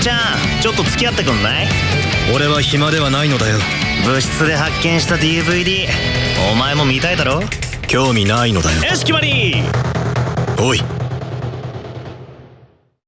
ちゃんちょっと付き合ってくんない？俺は暇ではないのだよ。部室で発見した DVD お前も見たいだろ？興味ないのだよ。よし決まり！おい。